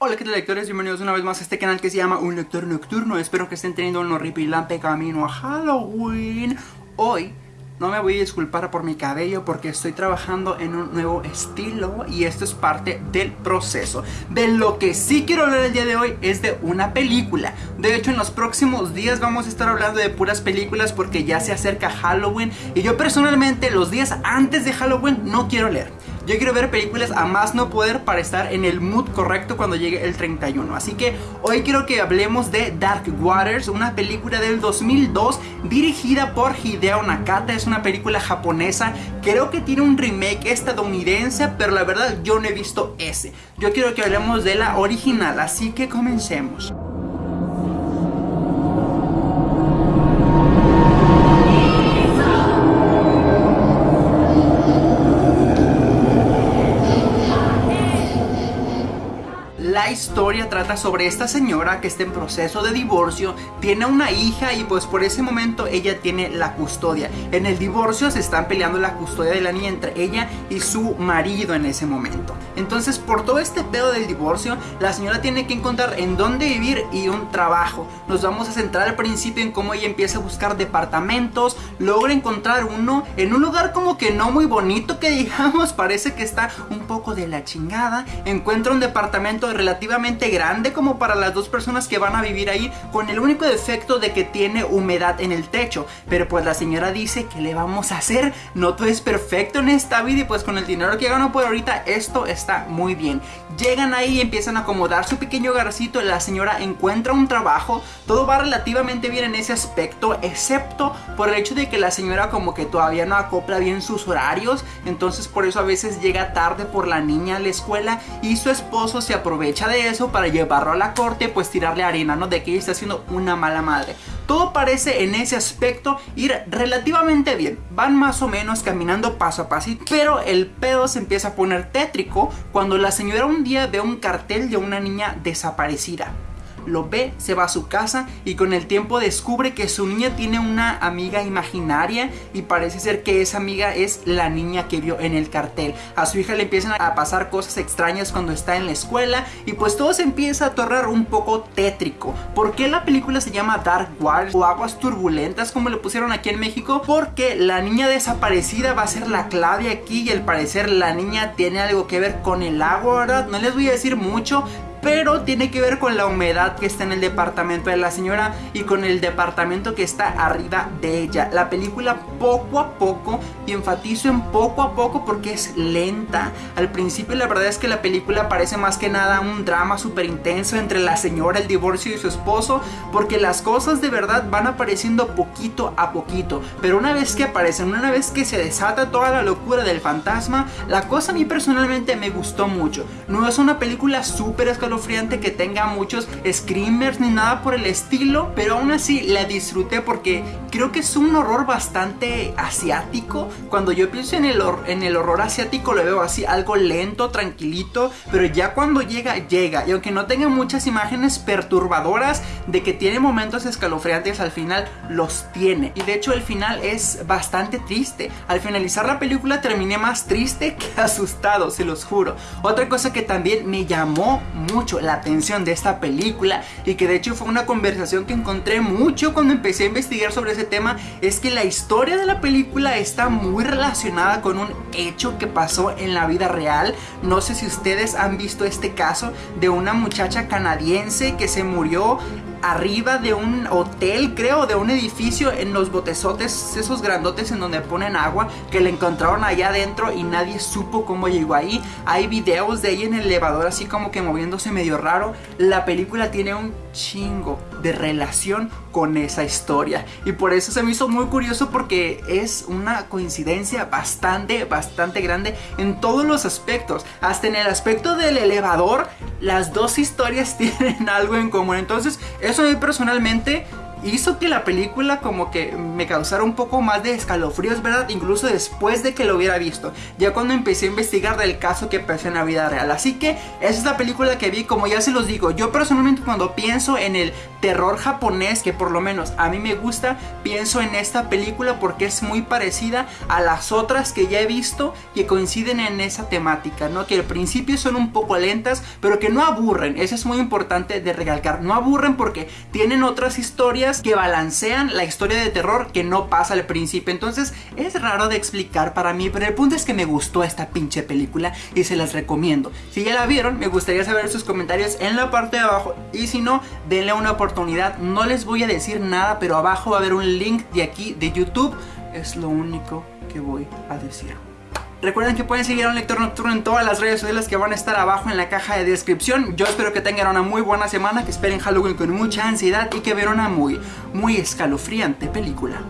Hola qué tal lectores, bienvenidos una vez más a este canal que se llama Un Lector Nocturno Espero que estén teniendo un horripilante camino a Halloween Hoy no me voy a disculpar por mi cabello porque estoy trabajando en un nuevo estilo y esto es parte del proceso. De lo que sí quiero hablar el día de hoy es de una película. De hecho en los próximos días vamos a estar hablando de puras películas porque ya se acerca Halloween y yo personalmente los días antes de Halloween no quiero leer. Yo quiero ver películas a más no poder para estar en el mood correcto cuando llegue el 31. Así que hoy quiero que hablemos de Dark Waters, una película del 2002 dirigida por Hideo Nakata. Es una película japonesa. Creo que tiene un remake estadounidense, pero la verdad yo no he visto ese. Yo quiero que hablemos de la original, así que comencemos. Historia trata sobre esta señora que está en proceso de divorcio, tiene una hija y pues por ese momento ella tiene la custodia. En el divorcio se están peleando la custodia de la niña entre ella y su marido en ese momento. Entonces por todo este pedo del divorcio, la señora tiene que encontrar en dónde vivir y un trabajo. Nos vamos a centrar al principio en cómo ella empieza a buscar departamentos, logra encontrar uno en un lugar como que no muy bonito que digamos, parece que está un poco de la chingada. Encuentra un departamento de relativamente grande como para las dos personas que van a vivir ahí con el único defecto de que tiene humedad en el techo. Pero pues la señora dice que le vamos a hacer no todo es perfecto en esta vida y pues con el dinero que gano por ahorita esto está muy bien llegan ahí y empiezan a acomodar su pequeño hogarcito la señora encuentra un trabajo. Todo va relativamente bien en ese aspecto excepto por el hecho de que la señora como que todavía no acopla bien sus horarios. Entonces por eso a veces llega tarde por la niña a la escuela y su esposo se aprovecha de eso para llevarlo a la corte, pues tirarle arena, ¿no? De que ella está siendo una mala madre. Todo parece en ese aspecto ir relativamente bien. Van más o menos caminando paso a paso, pero el pedo se empieza a poner tétrico cuando la señora un día ve un cartel de una niña desaparecida lo ve, se va a su casa y con el tiempo descubre que su niña tiene una amiga imaginaria y parece ser que esa amiga es la niña que vio en el cartel. A su hija le empiezan a pasar cosas extrañas cuando está en la escuela y pues todo se empieza a tornar un poco tétrico. ¿Por qué la película se llama Dark Waters o Aguas Turbulentas como le pusieron aquí en México? Porque la niña desaparecida va a ser la clave aquí y al parecer la niña tiene algo que ver con el agua, ¿verdad? No les voy a decir mucho, pero tiene que ver con la humedad que está en el departamento de la señora y con el departamento que está arriba de ella. La película poco a poco, y enfatizo en poco a poco porque es lenta. Al principio la verdad es que la película parece más que nada un drama súper intenso entre la señora, el divorcio y su esposo, porque las cosas de verdad van apareciendo poquito a poquito. Pero una vez que aparecen, una vez que se desata toda la locura del fantasma, la cosa a mí personalmente me gustó mucho. No es una película súper escalofriante que tenga muchos screamers ni nada por el estilo, pero aún así la disfruté porque creo que es un horror bastante asiático. Cuando yo pienso en el, en el horror asiático lo veo así, algo lento, tranquilito, pero ya cuando llega, llega. Y aunque no tenga muchas imágenes perturbadoras de que tiene momentos escalofriantes, al final los tiene. Y de hecho el final es bastante triste. Al finalizar la película terminé más triste que asustado, se los juro. Otra cosa que también me llamó mucho la atención de esta película y que de hecho fue una conversación que encontré mucho cuando empecé a investigar sobre ese tema es que la historia de la película está muy relacionada con un hecho que pasó en la vida real. No sé si ustedes han visto este caso de una muchacha canadiense que se murió arriba de un hotel, creo, de un edificio en los botezotes, esos grandotes en donde ponen agua, que le encontraron allá adentro y nadie supo cómo llegó ahí. Hay videos de ella en el elevador así como que moviéndose medio raro. La película tiene un chingo de relación con esa historia y por eso se me hizo muy curioso porque es una coincidencia bastante, bastante grande en todos los aspectos. Hasta en el aspecto del elevador, las dos historias tienen algo en común. Entonces, eso a mí personalmente hizo que la película como que me causara un poco más de escalofríos, ¿verdad? Incluso después de que lo hubiera visto, ya cuando empecé a investigar del caso que pasó en la vida real. Así que esa es la película que vi, como ya se los digo, yo personalmente cuando pienso en el terror japonés, que por lo menos a mí me gusta, pienso en esta película porque es muy parecida a las otras que ya he visto que coinciden en esa temática, ¿no? Que al principio son un poco lentas, pero que no aburren, eso es muy importante de recalcar, no aburren porque tienen otras que balancean la historia de terror que no pasa al principio, entonces es raro de explicar para mí, pero el punto es que me gustó esta pinche película y se las recomiendo. Si ya la vieron, me gustaría saber sus comentarios en la parte de abajo y si no, denle una oportunidad, no les voy a decir nada, pero abajo va a haber un link de aquí de YouTube, es lo único que voy a decir. Recuerden que pueden seguir a un lector nocturno en todas las redes sociales que van a estar abajo en la caja de descripción. Yo espero que tengan una muy buena semana, que esperen Halloween con mucha ansiedad y que vean una muy, muy escalofriante película.